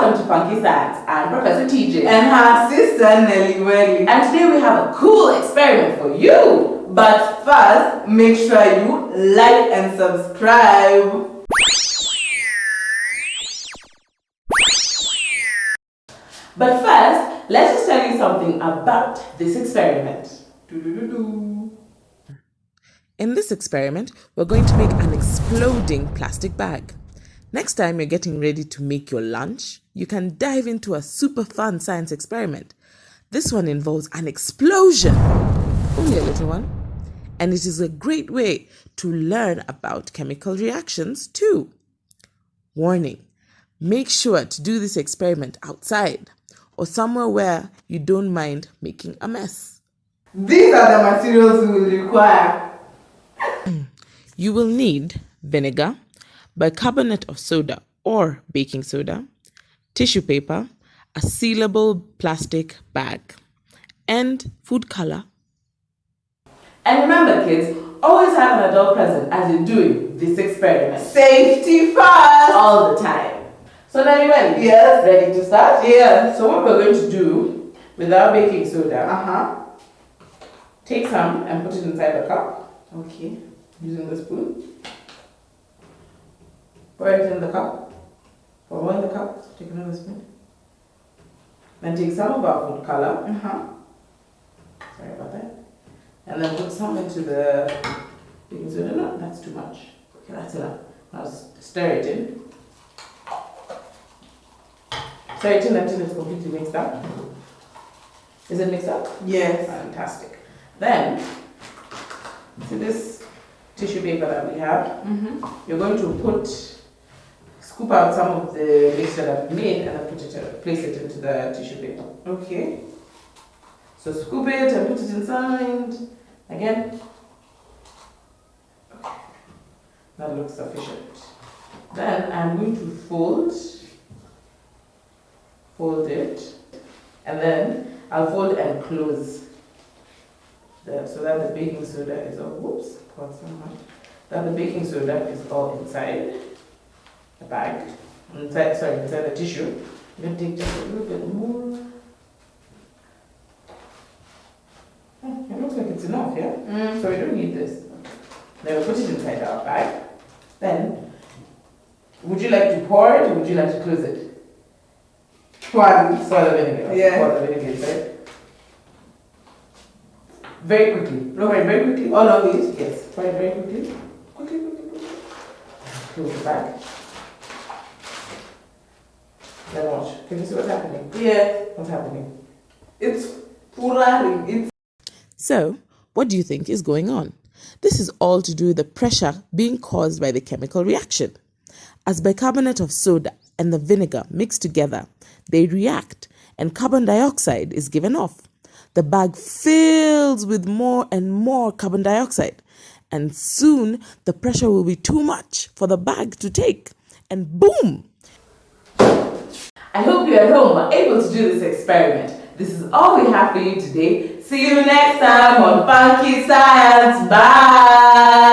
Welcome to Funky Science. I'm Professor TJ. And her sister Nelly Welly. And today we have a cool experiment for you. But first, make sure you like and subscribe. But first, let's just tell you something about this experiment. In this experiment, we're going to make an exploding plastic bag. Next time you're getting ready to make your lunch, you can dive into a super fun science experiment. This one involves an explosion, only a little one, and it is a great way to learn about chemical reactions too. Warning, make sure to do this experiment outside or somewhere where you don't mind making a mess. These are the materials we will require. you will need vinegar, bicarbonate of soda or baking soda, tissue paper, a sealable plastic bag, and food color. And remember kids, always have an adult present as you're doing this experiment. Safety first! All the time. So now you ready? Yes. Ready to start? Yes. So what we're going to do with our baking soda, Uh-huh. take some and put it inside the cup Okay. using the spoon. Pour it in the cup. Pour in the cup. Take another spoon. Then take some of our food color. Uh-huh. Sorry about that. And then put some into the baking soda. No, that's too much. Okay, that's enough. Now stir it in. Stir it in until it's completely mixed up. Is it mixed up? Yes. Fantastic. Then, see this tissue paper that we have? Mm-hmm. You're going to put, scoop out some of the mixture that we made and then put it, uh, place it into the tissue paper. Okay. So scoop it and put it inside. Again. Okay. That looks sufficient. Then I'm going to fold, fold it, and then I'll fold and close. The, so that the baking soda is all, whoops, poured so much. That the baking soda is all inside bag, inside, sorry, inside the tissue. To take just a little bit more. Oh, It looks like it's enough, yeah? Mm. So we don't need this. Then we put it inside our bag. Then, would you like to pour it or would you like to close it? One. Pour the vinegar. Yeah. Pour the vinegar inside. Very quickly. No, very, very quickly. All of it. Yes. Pour it very quickly. Quickly, quickly, quickly. Close the bag. Then watch. Can you see what's happening? Yeah. What's happening? It's pouring. It's So, what do you think is going on? This is all to do with the pressure being caused by the chemical reaction. As bicarbonate of soda and the vinegar mix together, they react and carbon dioxide is given off. The bag fills with more and more carbon dioxide, and soon the pressure will be too much for the bag to take, and boom! I hope you at home were able to do this experiment. This is all we have for you today. See you next time on Funky Science. Bye!